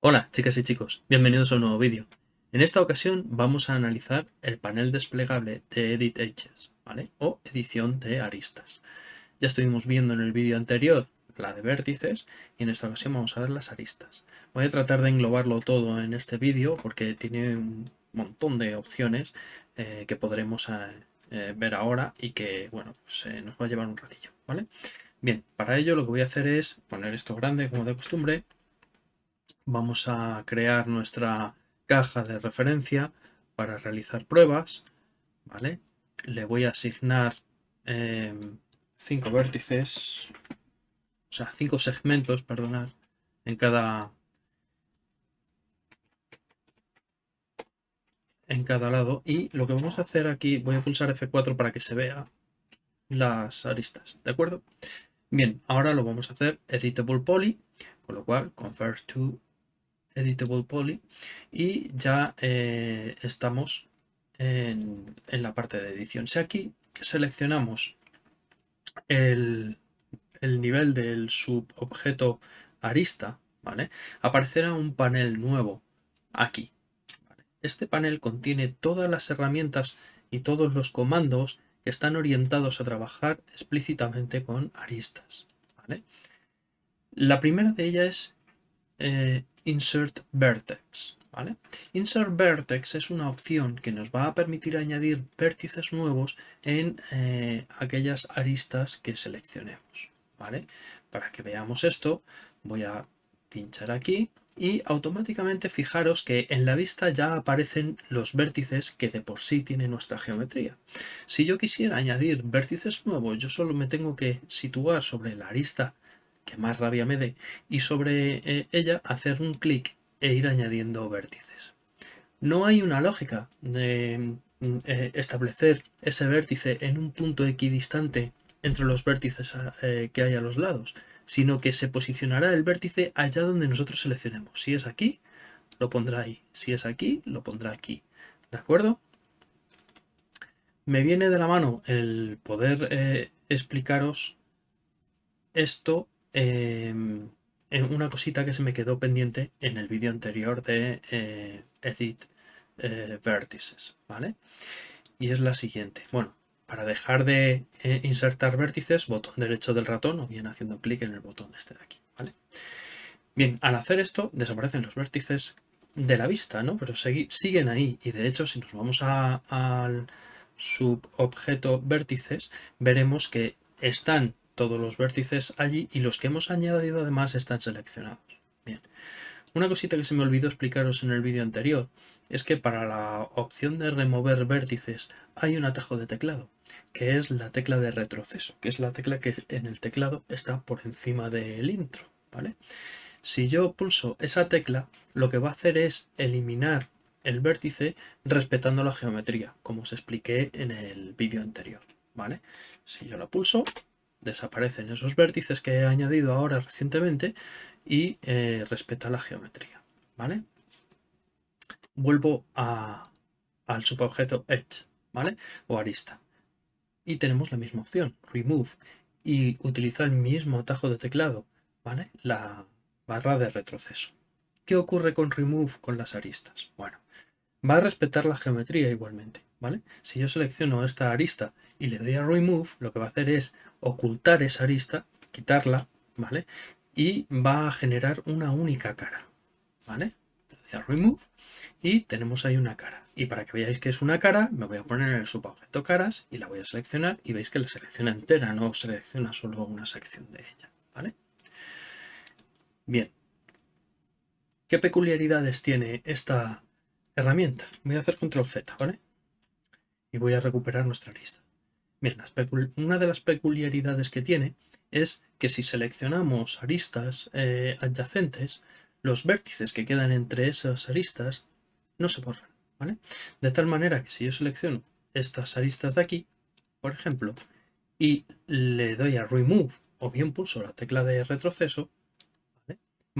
Hola chicas y chicos, bienvenidos a un nuevo vídeo. En esta ocasión vamos a analizar el panel desplegable de Edit Edges, ¿vale? O edición de aristas. Ya estuvimos viendo en el vídeo anterior la de vértices y en esta ocasión vamos a ver las aristas. Voy a tratar de englobarlo todo en este vídeo porque tiene un montón de opciones eh, que podremos eh, eh, ver ahora y que, bueno, pues, nos va a llevar un ratillo, ¿vale? Bien, para ello lo que voy a hacer es poner esto grande como de costumbre vamos a crear nuestra caja de referencia para realizar pruebas. ¿vale? Le voy a asignar 5 em, vértices, o sea, 5 segmentos, perdonad, en cada, en cada lado. Y lo que vamos a hacer aquí, voy a pulsar F4 para que se vea las aristas, ¿de acuerdo? Bien, ahora lo vamos a hacer Editable Poly, con lo cual Convert to Editable Poly y ya eh, estamos en, la parte de edición. Si aquí seleccionamos el, nivel del subobjeto arista, ¿vale? aparecerá un panel nuevo aquí. Este panel contiene todas las herramientas y todos los comandos que están orientados a trabajar explícitamente con aristas. La primera de ellas es eh, Insert Vertex. ¿vale? Insert Vertex es una opción que nos va a permitir añadir vértices nuevos en eh, aquellas aristas que seleccionemos. ¿vale? Para que veamos esto, voy a pinchar aquí y automáticamente fijaros que en la vista ya aparecen los vértices que de por sí tiene nuestra geometría. Si yo quisiera añadir vértices nuevos, yo solo me tengo que situar sobre la arista que más rabia me dé, y sobre eh, ella hacer un clic e ir añadiendo vértices. No hay una lógica de mm, eh, establecer ese vértice en un punto equidistante entre los vértices eh, que hay a los lados, sino que se posicionará el vértice allá donde nosotros seleccionemos. Si es aquí, lo pondrá ahí. Si es aquí, lo pondrá aquí. ¿De acuerdo? Me viene de la mano el poder explicaros esto Em, una cosita que se me quedó pendiente en el vídeo anterior de eh, Edit eh, Vertices, ¿vale? Y es la siguiente. Bueno, para dejar de eh, insertar vértices, botón derecho del ratón o bien haciendo clic en el botón este de aquí. Bien, al hacer esto desaparecen los vértices de la vista, ¿no? Pero siguen ahí y de hecho si nos vamos al subobjeto vértices veremos que están todos los vértices allí y los que hemos añadido además están seleccionados. Bien. Una cosita que se me olvidó explicaros en el vídeo anterior es que para la opción de remover vértices hay un atajo de teclado, que es la tecla de retroceso, que es la tecla que en el teclado está por encima del intro. ¿vale? Si yo pulso esa tecla, lo que va a hacer es eliminar el vértice respetando la geometría, como os expliqué en el vídeo anterior. ¿vale? Si yo la pulso, desaparecen esos vértices que he añadido ahora recientemente y eh, respeta la geometría. ¿vale? Vuelvo al subobjeto Edge ¿vale? o arista. Y tenemos la misma opción, Remove. Y utiliza el mismo atajo de teclado, ¿vale? la barra de retroceso. ¿Qué ocurre con Remove con las aristas? Bueno, va a respetar la geometría igualmente. ¿Vale? Si yo selecciono esta arista y le doy a Remove, lo que va a hacer es ocultar esa arista, quitarla, ¿vale? Y va a generar una única cara, ¿vale? Le doy a Remove y tenemos ahí una cara. Y para que veáis que es una cara, me voy a poner en el subobjeto caras y la voy a seleccionar y veis que la selecciona entera, no selecciona solo una sección de ella, ¿vale? Bien. ¿Qué peculiaridades tiene esta herramienta? Voy a hacer control Z, ¿vale? Y voy a recuperar nuestra lista. Bien, una de las peculiaridades que tiene es que si seleccionamos aristas eh, adyacentes, los vértices que quedan entre esas aristas no se borran. ¿vale? De tal manera que si yo selecciono estas aristas de aquí, por ejemplo, y le doy a Remove o bien pulso la tecla de retroceso,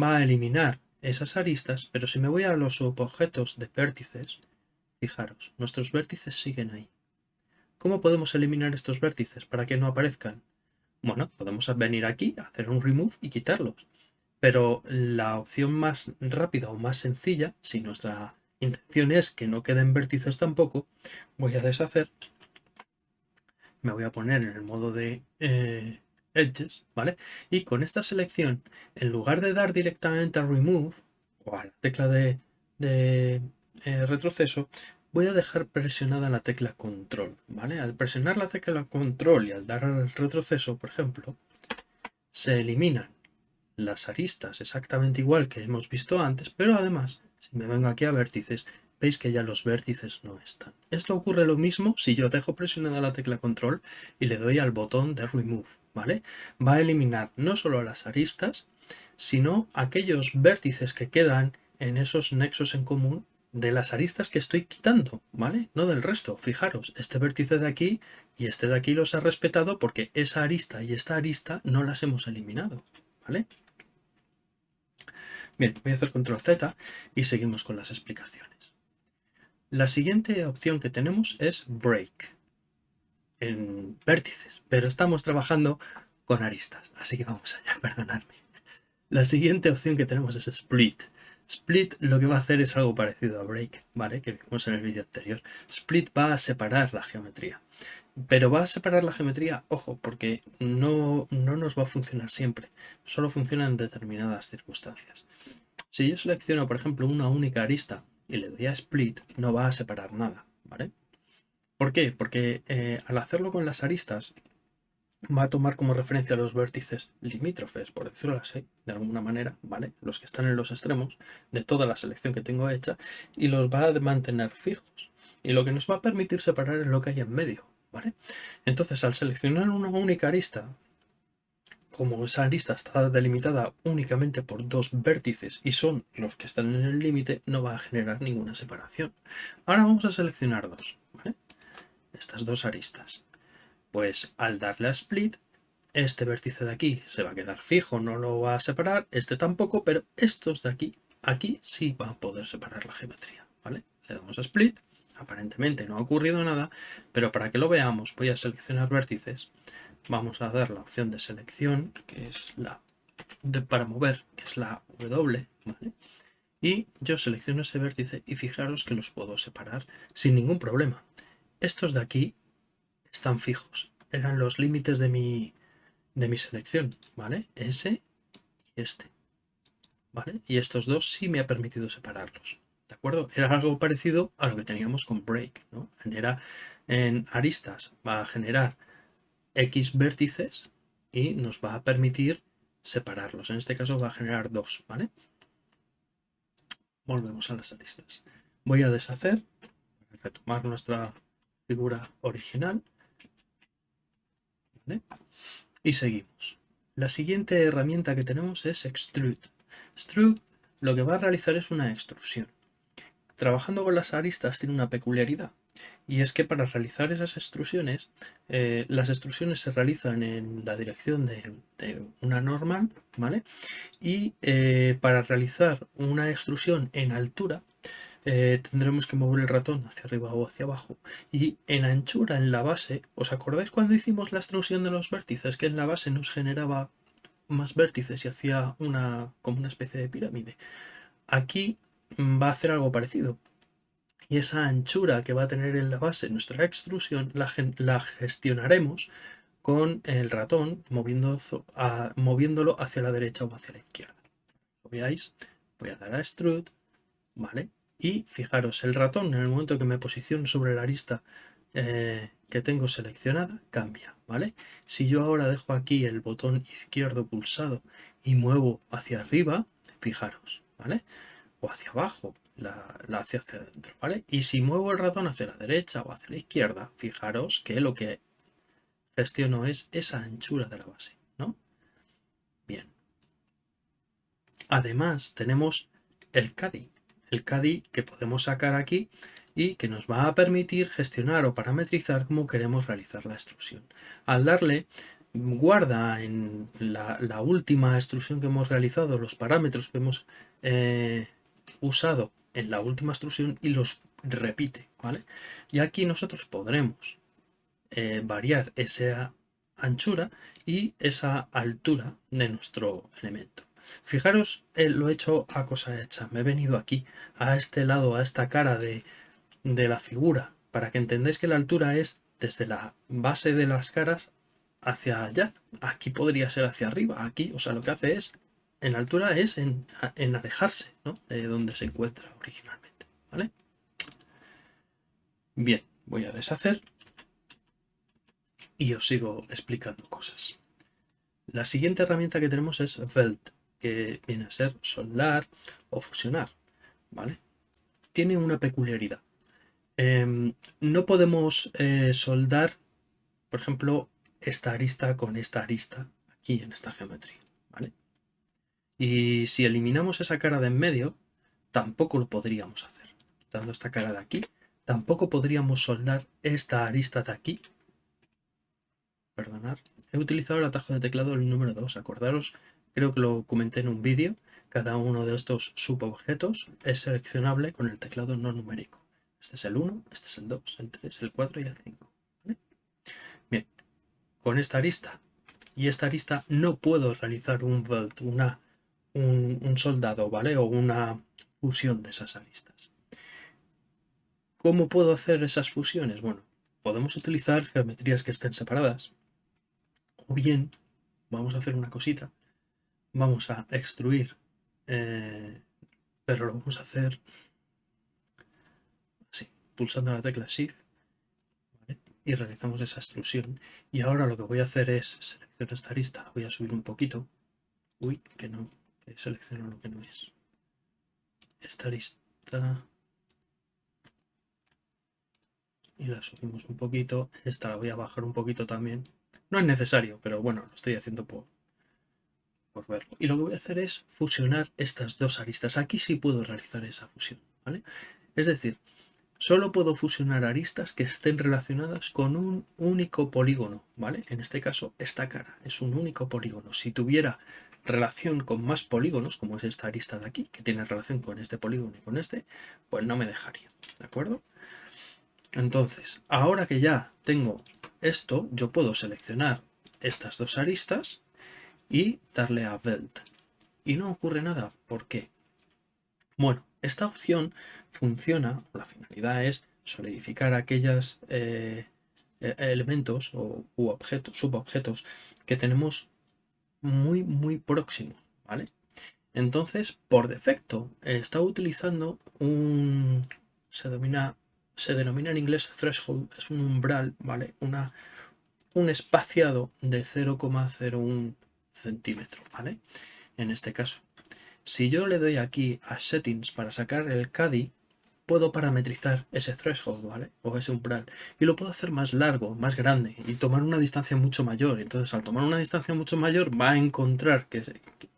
va a eliminar esas aristas, pero si me voy a los objetos de vértices, Fijaros, nuestros vértices siguen ahí. ¿Cómo podemos eliminar estos vértices para que no aparezcan? Bueno, podemos venir aquí, hacer un remove y quitarlos. Pero la opción más rápida o más sencilla, si nuestra intención es que no queden vértices tampoco, voy a deshacer. Me voy a poner en el modo de eh, Edges, ¿vale? Y con esta selección, en lugar de dar directamente a Remove o a la tecla de, eh, retroceso, voy a dejar presionada la tecla Control, ¿vale? Al presionar la tecla Control y al dar al retroceso, por ejemplo, se eliminan las aristas exactamente igual que hemos visto antes, pero además, si me vengo aquí a vértices, veis que ya los vértices no están. Esto ocurre lo mismo si yo dejo presionada la tecla control y le doy al botón de remove, ¿vale? Va a eliminar no solo las aristas, sino aquellos vértices que quedan en esos nexos en común de las aristas que estoy quitando, ¿vale? No del resto. Fijaros, este vértice de aquí y este de aquí los ha respetado porque esa arista y esta arista no las hemos eliminado, ¿vale? Bien, voy a hacer control Z y seguimos con las explicaciones. La siguiente opción que tenemos es break en vértices, pero estamos trabajando con aristas, así que vamos allá, perdonadme. La siguiente opción que tenemos es split. Split lo que va a hacer es algo parecido a break, ¿vale? Que vimos en el vídeo anterior. Split va a separar la geometría. Pero va a separar la geometría, ojo, porque no, no nos va a funcionar siempre. Solo funciona en determinadas circunstancias. Si yo selecciono, por ejemplo, una única arista y le doy a split, no va a separar nada, ¿vale? ¿Por qué? Porque eh, al hacerlo con las aristas, va a tomar como referencia los vértices limítrofes, por decirlo así, de alguna manera, ¿vale? Los que están en los extremos de toda la selección que tengo hecha y los va a mantener fijos. Y lo que nos va a permitir separar es lo que hay en medio, ¿vale? Entonces, al seleccionar una única arista, como esa arista está delimitada únicamente por dos vértices y son los que están en el límite, no va a generar ninguna separación. Ahora vamos a seleccionar dos, ¿vale? Estas dos aristas. Pues al darle a split, este vértice de aquí se va a quedar fijo, no lo va a separar, este tampoco, pero estos de aquí, aquí sí va a poder separar la geometría, ¿vale? Le damos a split, aparentemente no ha ocurrido nada, pero para que lo veamos voy a seleccionar vértices, vamos a dar la opción de selección, que es la de, para mover, que es la W, ¿vale? Y yo selecciono ese vértice y fijaros que los puedo separar sin ningún problema. Estos de aquí están fijos. Eran los límites de mi, de mi selección, ¿vale? Ese y este, ¿vale? Y estos dos sí me ha permitido separarlos, ¿de acuerdo? Era algo parecido a lo que teníamos con break, ¿no? Genera en aristas, va a generar X vértices y nos va a permitir separarlos. En este caso va a generar dos, ¿vale? Volvemos a las aristas. Voy a deshacer, retomar nuestra figura original y seguimos. La siguiente herramienta que tenemos es Extrude. Extrude lo que va a realizar es una extrusión. Trabajando con las aristas tiene una peculiaridad y es que para realizar esas extrusiones, eh, las extrusiones se realizan en la dirección de, una normal, ¿vale? Y eh, para realizar una extrusión en altura, eh, tendremos que mover el ratón hacia arriba o hacia abajo. Y en anchura, en la base, ¿os acordáis cuando hicimos la extrusión de los vértices? Que en la base nos generaba más vértices y hacía una, como una especie de pirámide. Aquí va a hacer algo parecido. Y esa anchura que va a tener en la base nuestra extrusión la, gestionaremos con el ratón moviéndolo hacia la derecha o hacia la izquierda. ¿Lo veáis? Voy a dar a extrude, ¿vale? Y fijaros, el ratón en el momento que me posiciono sobre la arista eh, que tengo seleccionada, cambia, ¿vale? Si yo ahora dejo aquí el botón izquierdo pulsado y muevo hacia arriba, fijaros, ¿vale? O hacia abajo, la, hacia, hacia adentro, ¿vale? Y si muevo el ratón hacia la derecha o hacia la izquierda, fijaros que lo que gestiono es esa anchura de la base, ¿no? Bien. Además, tenemos el CADI, el CADI que podemos sacar aquí y que nos va a permitir gestionar o parametrizar cómo queremos realizar la extrusión. Al darle guarda en la, última extrusión que hemos realizado los parámetros que hemos eh, usado en la última extrusión y los repite, ¿vale? Y aquí nosotros podremos eh, variar esa anchura y esa altura de nuestro elemento. Fijaros, eh, lo he hecho a cosa hecha. Me he venido aquí, a este lado, a esta cara de, de la figura, para que entendáis que la altura es desde la base de las caras hacia allá. Aquí podría ser hacia arriba. Aquí, o sea, lo que hace es, en altura es en, alejarse ¿no? de donde se encuentra originalmente. ¿vale? Bien, voy a deshacer y os sigo explicando cosas. La siguiente herramienta que tenemos es Weld, viene a ser soldar o fusionar. ¿vale? Tiene una peculiaridad. Em, no podemos eh, soldar, por ejemplo, esta arista con esta arista aquí en esta geometría. ¿vale? Y si eliminamos esa cara de en medio, tampoco lo podríamos hacer. Quitando esta cara de aquí, tampoco podríamos soldar esta arista de aquí. Perdonad. He utilizado el atajo de teclado el número 2. Acordaros, creo que lo comenté en un vídeo. Cada uno de estos subobjetos es seleccionable con el teclado no numérico. Este es el 1, este es el 2, el 3, el 4 y el 5 con esta arista y esta arista no puedo realizar un una, un, soldado, ¿vale? O una fusión de esas aristas. ¿Cómo puedo hacer esas fusiones? Bueno, podemos utilizar geometrías que estén separadas. O bien, vamos a hacer una cosita. Vamos a extruir, eh, pero lo vamos a hacer así, pulsando la tecla Shift y realizamos esa extrusión. Y ahora lo que voy a hacer es seleccionar esta arista, la voy a subir un poquito. Uy, que no, que selecciono lo que no es. Esta arista. Y la subimos un poquito. Esta la voy a bajar un poquito también. No es necesario, pero bueno, lo estoy haciendo por, por verlo. Y lo que voy a hacer es fusionar estas dos aristas. Aquí sí puedo realizar esa fusión, ¿vale? Es decir, Solo puedo fusionar aristas que estén relacionadas con un único polígono, ¿vale? En este caso, esta cara es un único polígono. Si tuviera relación con más polígonos, como es esta arista de aquí, que tiene relación con este polígono y con este, pues no me dejaría, ¿de acuerdo? Entonces, ahora que ya tengo esto, yo puedo seleccionar estas dos aristas y darle a Weld. Y no ocurre nada. ¿Por qué? Bueno, esta opción funciona, la finalidad es solidificar aquellos eh, e-, elementos o objetos, subobjetos que tenemos muy, muy próximos, ¿vale? Entonces, por defecto, está utilizando un... se denomina, se denomina en inglés threshold, es un umbral, ¿vale? Una, un espaciado de 0,01 centímetros, ¿vale? En este caso. Si yo le doy aquí a Settings para sacar el CADI, puedo parametrizar ese threshold, ¿vale? O ese umbral. Y lo puedo hacer más largo, más grande y tomar una distancia mucho mayor. Entonces, al tomar una distancia mucho mayor, va a encontrar que,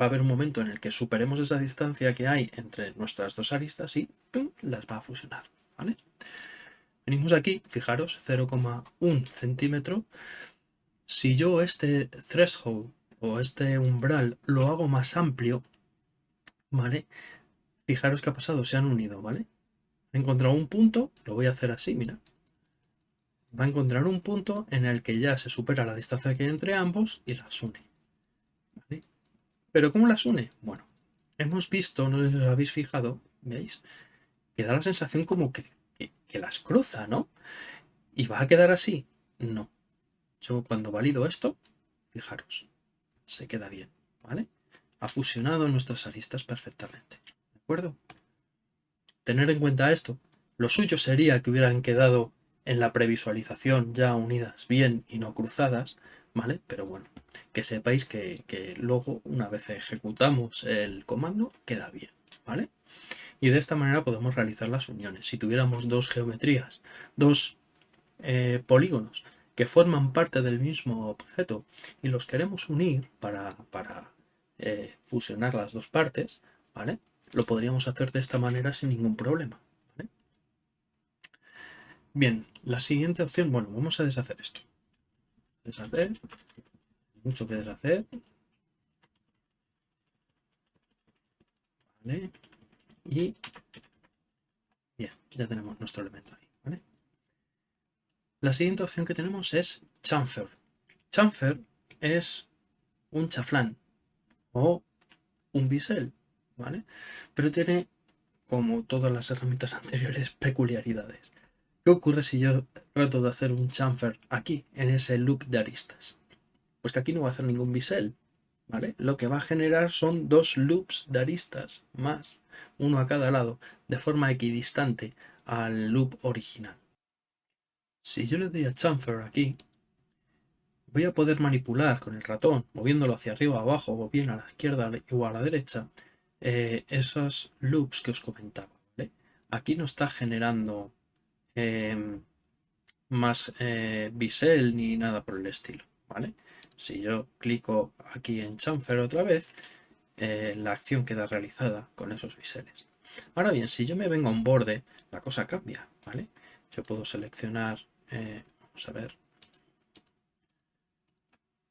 va a haber un momento en el que superemos esa distancia que hay entre nuestras dos aristas y las va a fusionar, ¿vale? Venimos aquí, fijaros, 0,1 centímetro. Si yo este threshold este umbral lo hago más amplio, ¿vale? Fijaros que ha pasado, se han unido, ¿vale? He encontrado un punto, lo voy a hacer así, mira. Va a encontrar un punto en el que ya se supera la distancia que hay entre ambos y las une. ¿Pero cómo las une? Bueno, hemos visto, no les habéis fijado, ¿veis? Que da la sensación como que, que las cruza, ¿no? ¿Y va a quedar así? No. Yo cuando valido esto, fijaros, se queda bien, ¿vale? ha fusionado nuestras aristas perfectamente. ¿De acuerdo? Tener en cuenta esto. Lo suyo sería que hubieran quedado en la previsualización ya unidas bien y no cruzadas, ¿vale? Pero bueno, que sepáis que, luego, una vez ejecutamos el comando, queda bien, ¿vale? Y de esta manera podemos realizar las uniones. Si tuviéramos dos geometrías, dos eh, polígonos que forman parte del mismo objeto y los queremos unir para, eh, fusionar las dos partes, ¿vale? Lo podríamos hacer de esta manera sin ningún problema. Bien, la siguiente opción, bueno, vamos a deshacer esto. Deshacer, mucho que deshacer. ¿Vale? Y bien, ya tenemos nuestro elemento ahí. La siguiente opción que tenemos es chamfer. Chamfer es un chaflán o un bisel, ¿vale? Pero tiene, como todas las herramientas anteriores, peculiaridades. ¿Qué ocurre si yo trato de hacer un chamfer aquí, en ese loop de aristas? Pues que aquí no va a hacer ningún bisel, ¿vale? Lo que va a generar son dos loops de aristas más, uno a cada lado, de forma equidistante al loop original. Si yo le doy a chamfer aquí, voy a poder manipular con el ratón, moviéndolo hacia arriba, abajo, o bien a la izquierda o a la derecha, eh, esos loops que os comentaba. Aquí no está generando em, más eh, bisel ni nada por el estilo. ¿vale? Si yo clico aquí en chamfer otra vez, eh, la acción queda realizada con esos biseles. Ahora bien, si yo me vengo a un borde, la cosa cambia. ¿vale? Yo puedo seleccionar, vamos a ver,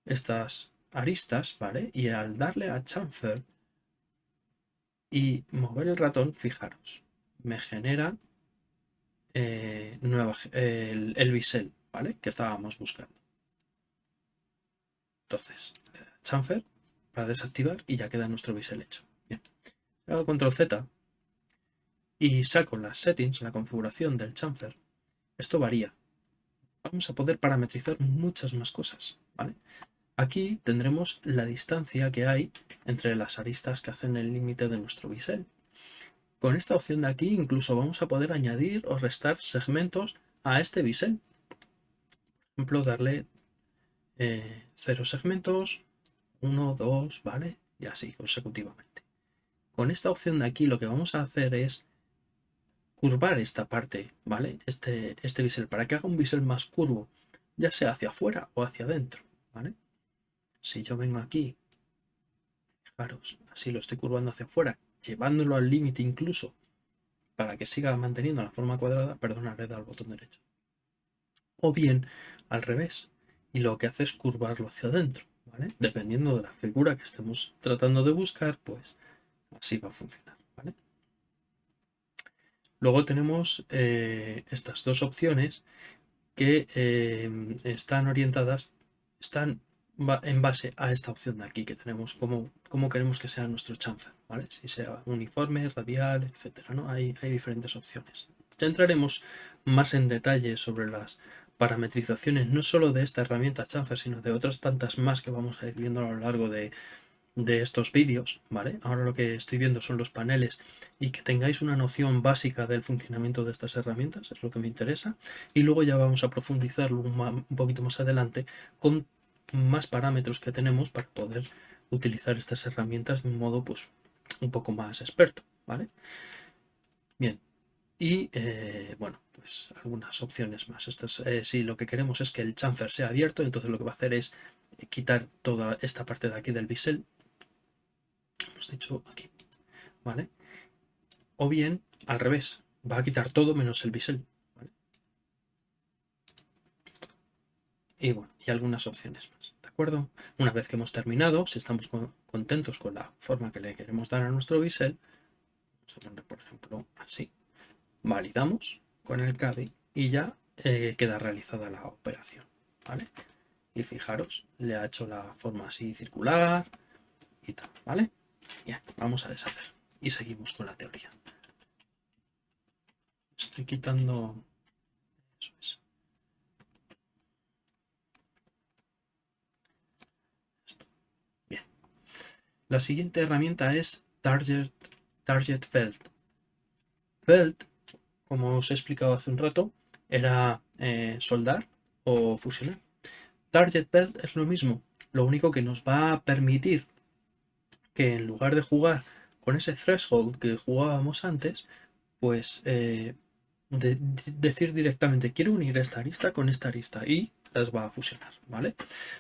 estas aristas, ¿vale? Y al darle a chamfer y mover el ratón, fijaros, me genera eh, nueva, el, el, bisel, ¿vale? Que estábamos buscando. Entonces, chamfer para desactivar y ya queda nuestro bisel hecho. Bien. Hago control Z y saco las settings, la configuración del chamfer. Esto varía. Vamos a poder parametrizar muchas más cosas, ¿vale? Aquí tendremos la distancia que hay entre las aristas que hacen el límite de nuestro bisel. Con esta opción de aquí incluso vamos a poder añadir o restar segmentos a este bisel. Por ejemplo, darle eh, cero segmentos, 1, 2, ¿vale? Y así consecutivamente. Con esta opción de aquí lo que vamos a hacer es curvar esta parte, ¿vale? Este, este bisel, para que haga un bisel más curvo, ya sea hacia afuera o hacia adentro, ¿vale? Si yo vengo aquí, fijaros, así lo estoy curvando hacia afuera, llevándolo al límite incluso, para que siga manteniendo la forma cuadrada, perdona, le al botón derecho. O bien al revés, y lo que hace es curvarlo hacia adentro, ¿vale? Dependiendo de la figura que estemos tratando de buscar, pues así va a funcionar, ¿vale? Luego tenemos eh, estas dos opciones que eh, están orientadas, están en base a esta opción de aquí que tenemos, como cómo queremos que sea nuestro chamfer, ¿vale? Si sea uniforme, radial, etcétera, ¿no? Hay, hay diferentes opciones. Ya entraremos más en detalle sobre las parametrizaciones, no solo de esta herramienta chamfer, sino de otras tantas más que vamos a ir viendo a lo largo de, de estos vídeos, ¿vale? Ahora lo que estoy viendo son los paneles y que tengáis una noción básica del funcionamiento de estas herramientas, es lo que me interesa. Y luego ya vamos a profundizarlo un, un poquito más adelante con más parámetros que tenemos para poder utilizar estas herramientas de un modo pues un poco más experto, ¿vale? Bien, y eh, bueno, pues algunas opciones más. Esto eh, si lo que queremos es que el chamfer sea abierto, entonces lo que va a hacer es quitar toda esta parte de aquí del bisel. Hemos dicho aquí, ¿vale? O bien, al revés, va a quitar todo menos el bisel. y bueno, y algunas opciones más, ¿de acuerdo? Una vez que hemos terminado, si estamos contentos con la forma que le queremos dar a nuestro bisel, vamos a poner por ejemplo así, validamos con el CADI y ya eh, queda realizada la operación, ¿vale? Y fijaros, le ha hecho la forma así circular y tal, ¿vale? Bien, vamos a deshacer y seguimos con la teoría. Estoy quitando... Eso es. La siguiente herramienta es Target, Target Felt. Felt, como os he explicado hace un rato, era eh, soldar o fusionar. Target Felt es lo mismo, lo único que nos va a permitir que en lugar de jugar con ese threshold que jugábamos antes, pues eh, decir directamente quiero unir esta arista con esta arista y las va a fusionar, ¿vale?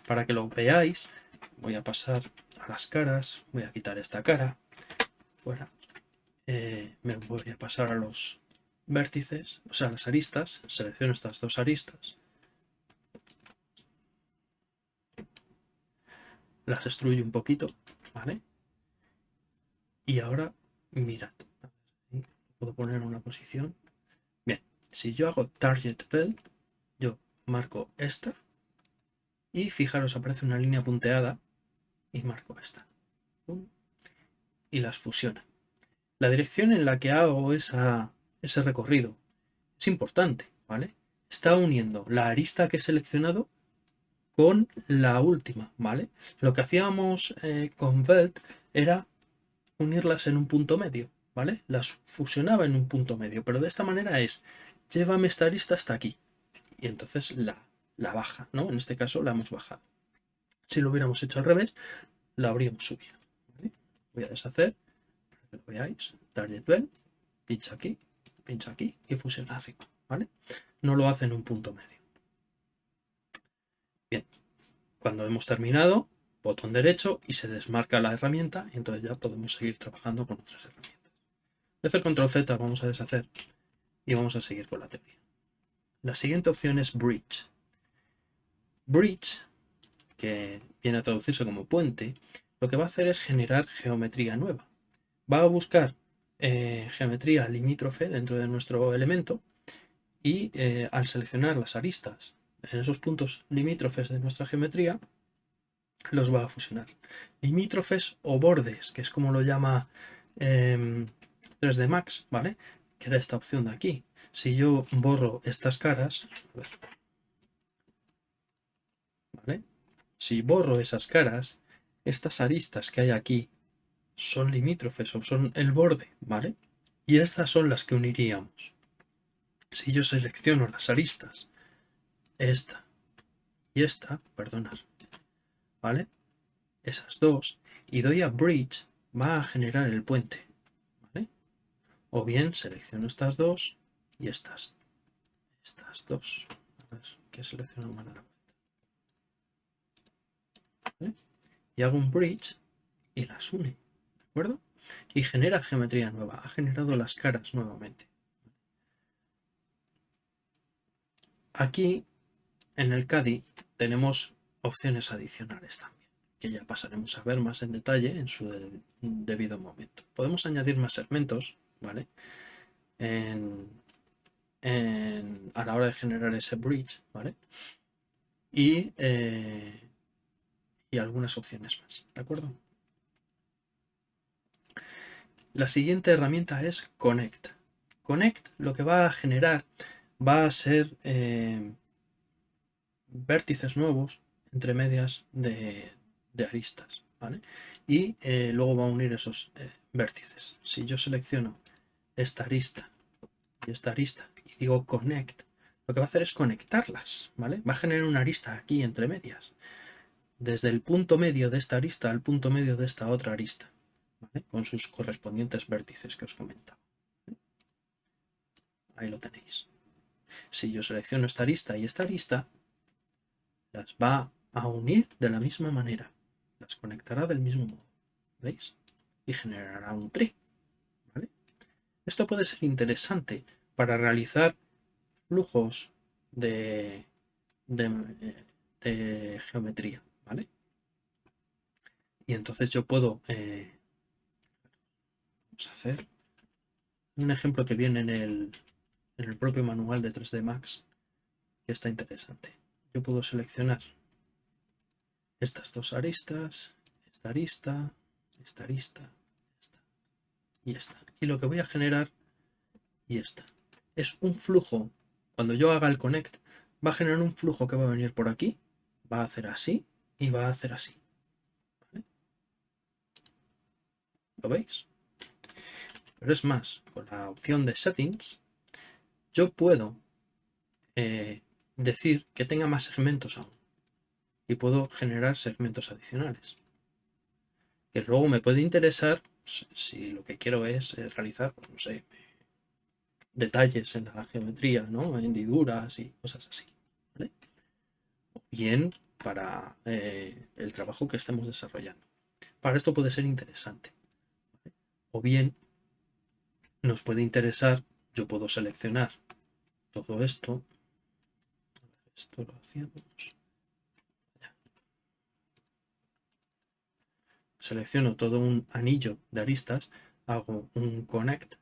Para que lo veáis, voy a pasar a las caras, voy a quitar esta cara, fuera, eh, me voy a pasar a los vértices, o sea, las aristas, selecciono estas dos aristas, las extruyo un poquito, ¿vale? Y ahora, mirad, puedo poner una posición. Bien, si yo hago Target Belt, yo marco esta y fijaros, aparece una línea punteada y marco esta. Y las fusiona. La dirección en la que hago esa, ese recorrido es importante, ¿vale? Está uniendo la arista que he seleccionado con la última, ¿vale? Lo que hacíamos eh, con Velt era unirlas en un punto medio, ¿vale? Las fusionaba en un punto medio, pero de esta manera es, llévame esta arista hasta aquí. Y entonces la, la baja, ¿no? En este caso la hemos bajado. Si lo hubiéramos hecho al revés, la habríamos subido. Voy a deshacer, para que lo veáis, Target Bell, pincha aquí, pincha aquí y fusiona arriba, ¿vale? No lo hace en un punto medio. Bien, cuando hemos terminado, botón derecho y se desmarca la herramienta y entonces ya podemos seguir trabajando con otras herramientas. A hacer control Z, vamos a deshacer y vamos a seguir con la teoría. La siguiente opción es Bridge. Bridge, que viene a traducirse como puente, lo que va a hacer es generar geometría nueva. Va a buscar eh, geometría limítrofe dentro de nuestro elemento y eh, al seleccionar las aristas en esos puntos limítrofes de nuestra geometría, los va a fusionar. Limítrofes o bordes, que es como lo llama 3D em, Max, ¿vale? Que era esta opción de aquí. Si yo borro estas caras, ¿vale? Si borro esas caras, estas aristas que hay aquí son limítrofes o son el borde, ¿vale? Y estas son las que uniríamos. Si yo selecciono las aristas, esta y esta, perdonar, ¿vale? Esas dos, y doy a Bridge, va a generar el puente, ¿vale? O bien selecciono estas dos y estas, estas dos. A ver, que selecciono mal la ¿Vale? Y hago un bridge y las une, ¿de acuerdo? Y genera geometría nueva, ha generado las caras nuevamente. Aquí, en el CADI, tenemos opciones adicionales también, que ya pasaremos a ver más en detalle en su debido momento. Podemos añadir más segmentos, ¿vale? a la hora de generar ese bridge, ¿vale? Y, eh, y algunas opciones más, ¿de acuerdo? La siguiente herramienta es Connect. Connect lo que va a generar va a ser eh, vértices nuevos entre medias de, aristas. ¿vale? Y eh, luego va a unir esos eh, vértices. Si yo selecciono esta arista y esta arista y digo connect, lo que va a hacer es conectarlas. ¿vale? Va a generar una arista aquí entre medias. Desde el punto medio de esta arista al punto medio de esta otra arista. Con sus correspondientes vértices que os comentaba. Ahí lo tenéis. Si yo selecciono esta arista y esta arista, las va a unir de la misma manera. Las conectará del mismo modo. ¿Veis? Y generará un tree. Esto puede ser interesante para realizar flujos de, de, geometría. ¿vale? Y entonces yo puedo... Eh, vamos a hacer un ejemplo que viene en el, en el propio manual de 3D Max que está interesante. Yo puedo seleccionar estas dos aristas, esta arista, esta arista, esta y esta. Y lo que voy a generar y esta es un flujo. Cuando yo haga el connect, va a generar un flujo que va a venir por aquí, va a hacer así y va a hacer así. ¿Lo veis? Pero es más, con la opción de settings, yo puedo eh, decir que tenga más segmentos aún y puedo generar segmentos adicionales. Que luego me puede interesar si lo que quiero es eh, realizar, pues, no sé, detalles en la geometría, ¿no? hendiduras y cosas así. O bien para eh, el trabajo que estemos desarrollando. Para esto puede ser interesante. O bien nos puede interesar, yo puedo seleccionar todo esto. Esto lo hacíamos. Selecciono todo un anillo de aristas, hago un connect.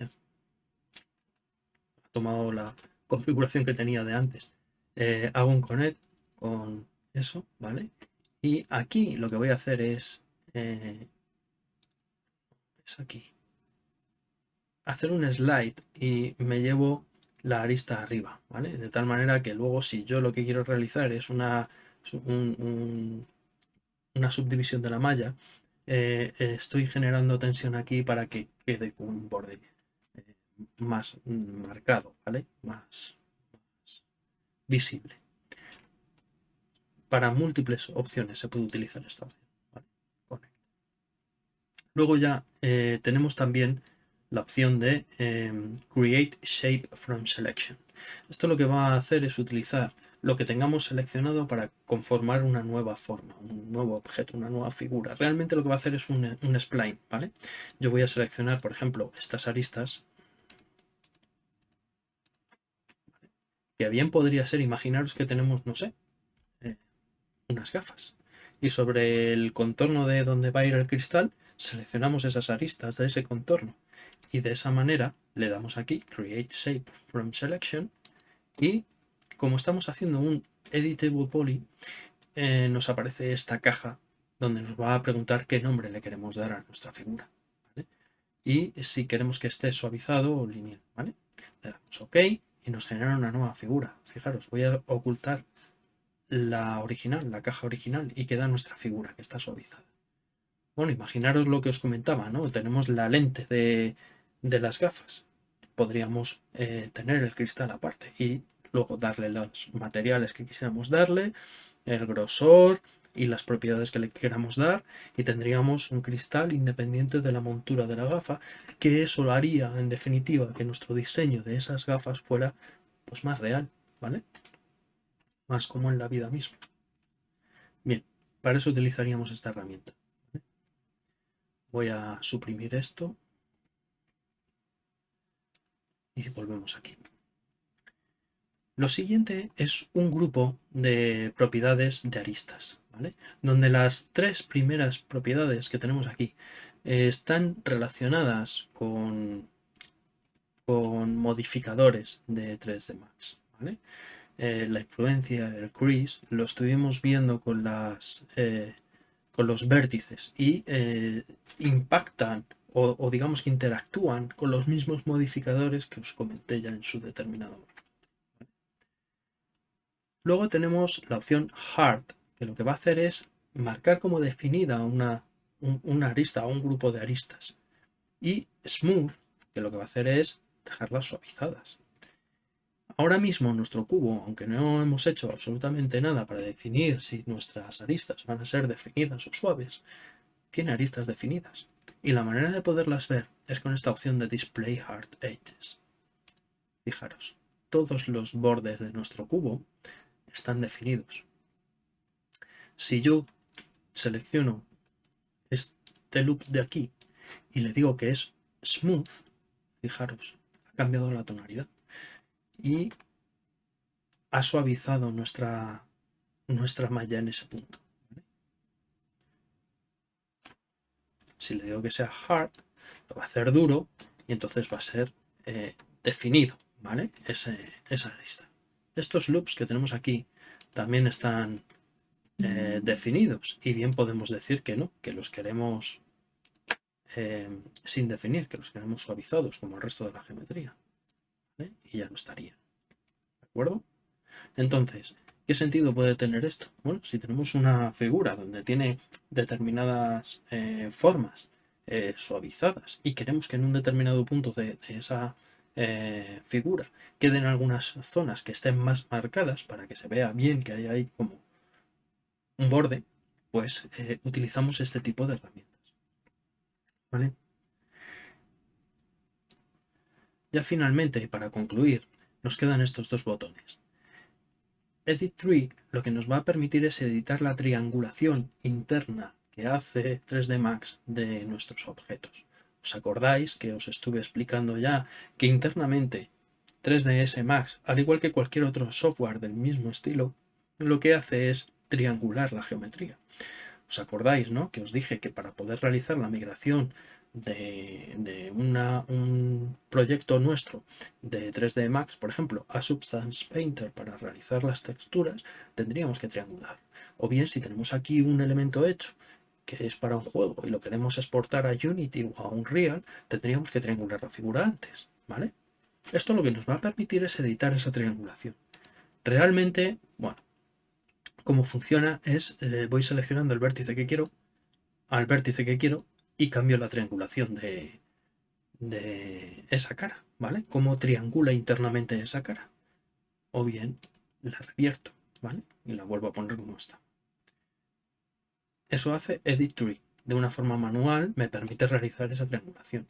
Ha tomado la, configuración que tenía de antes. Eh, hago un connect con eso, ¿vale? Y aquí lo que voy a hacer es, eh, es aquí, hacer un slide y me llevo la arista arriba, ¿vale? De tal manera que luego si yo lo que quiero realizar es una, una subdivisión de la malla, eh, estoy generando tensión aquí para que quede con un borde eh, más marcado, ¿vale? Más, visible. Para múltiples opciones se puede utilizar esta opción. Luego ya eh, tenemos también la opción de Create Shape from Selection. Esto lo que va a hacer es utilizar lo que tengamos seleccionado para conformar una nueva forma, un nuevo objeto, una nueva figura. Realmente lo que va a hacer es un, spline, ¿vale? Yo voy a seleccionar, por ejemplo, estas aristas. Que bien podría ser, imaginaros que tenemos, no sé, eh, unas gafas. Y sobre el contorno de donde va a ir el cristal, seleccionamos esas aristas de ese contorno y de esa manera le damos aquí Create Shape from Selection y como estamos haciendo un Editable Poly eh, nos aparece esta caja donde nos va a preguntar qué nombre le queremos dar a nuestra figura y si queremos que esté suavizado o lineal ¿vale? le damos OK y nos genera una nueva figura fijaros voy a ocultar la original, la caja original y queda nuestra figura que está suavizada bueno, imaginaros lo que os comentaba, ¿no? Tenemos la lente de, las gafas. Podríamos eh, tener el cristal aparte y luego darle los materiales que quisiéramos darle, el grosor y las propiedades que le queramos dar y tendríamos un cristal independiente de la montura de la gafa que eso haría en definitiva que nuestro diseño de esas gafas fuera pues más real, ¿vale? Más como en la vida misma. Bien, para eso utilizaríamos esta herramienta. Voy a suprimir esto. Y volvemos aquí. Lo siguiente es un grupo de propiedades de aristas, ¿vale? donde las tres primeras propiedades que tenemos aquí eh, están relacionadas con, modificadores de 3D Max. Eh, la influencia, el crease, lo estuvimos viendo con eh, los vértices y impactan o, digamos que interactúan con los mismos modificadores que os comenté ya en su determinado momento. Luego tenemos la opción Hard, que lo que va a hacer es marcar como definida una, una arista o un grupo de aristas. Y Smooth, que lo que va a hacer es dejarlas suavizadas. Ahora mismo nuestro cubo, aunque no hemos hecho absolutamente nada para definir si nuestras aristas van a ser definidas o suaves, tiene aristas definidas. Y la manera de poderlas ver es con esta opción de Display Hard Edges. Fijaros, todos los bordes de nuestro cubo están definidos. Si yo selecciono este loop de aquí y le digo que es smooth, fijaros, ha cambiado la tonalidad y ha suavizado nuestra, nuestra malla en ese punto. Si le digo que sea hard, lo va a hacer duro y entonces va a ser eh, definido, ¿vale? esa lista. Estos loops que tenemos aquí también están eh, definidos y bien podemos decir que no, que los queremos eh, sin definir, que los queremos suavizados como el resto de la geometría y ya no estaría. ¿De acuerdo? Entonces, ¿qué sentido puede tener esto? Bueno, si tenemos una figura donde tiene determinadas eh, formas suavizadas y queremos que en un determinado punto de, esa eh, figura queden algunas zonas que estén más marcadas para que se vea bien que hay ahí como un borde, pues utilizamos este tipo de herramientas. ¿Vale? Ya finalmente, para concluir, nos quedan estos dos botones. Edit Tree lo que nos va a permitir es editar la triangulación interna que hace 3D Max de nuestros objetos. ¿Os acordáis que os estuve explicando ya que internamente 3ds Max, al igual que cualquier otro software del mismo estilo, lo que hace es triangular la geometría? ¿Os acordáis, no? Que os dije que para poder realizar la migración de, un proyecto nuestro de 3D Max, por ejemplo, a Substance Painter para realizar las texturas, tendríamos que triangular. O bien, si tenemos aquí un elemento hecho que es para un juego y lo queremos exportar a Unity o a Unreal, tendríamos que triangular la figura antes, ¿vale? Esto lo que nos va a permitir es editar esa triangulación. Realmente, bueno, cómo funciona es, eh, voy seleccionando el vértice que quiero, al vértice que quiero, y cambio la triangulación de, de esa cara, ¿vale? Cómo triangula internamente esa cara. O bien la revierto, ¿vale? Y la vuelvo a poner como está. Eso hace Edit Tree. De una forma manual me permite realizar esa triangulación.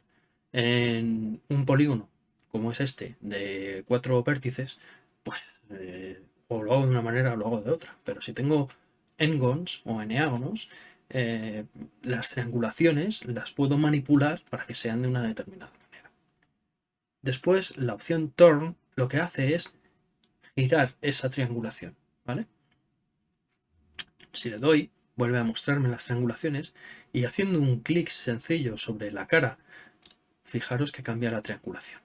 En un polígono como es este, de cuatro vértices, pues eh, o lo hago de una manera o lo hago de otra. Pero si tengo n-gons o eneágonos, eh, las triangulaciones las puedo manipular para que sean de una determinada manera. Después, la opción Turn lo que hace es girar esa triangulación, ¿vale? Si le doy, vuelve a mostrarme las triangulaciones y haciendo un clic sencillo sobre la cara, fijaros que cambia la triangulación.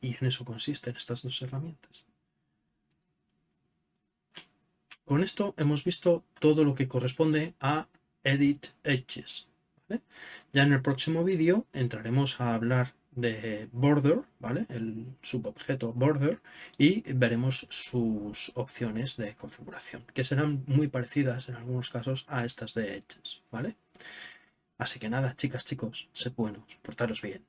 Y en eso consisten estas dos herramientas. Con esto hemos visto todo lo que corresponde a Edit Edges. Ya en el próximo vídeo entraremos a hablar de border, ¿vale? el subobjeto border, y veremos sus opciones de configuración, que serán muy parecidas en algunos casos a estas de edges. ¿vale? Así que nada, chicas, chicos, sed buenos, portaros bien.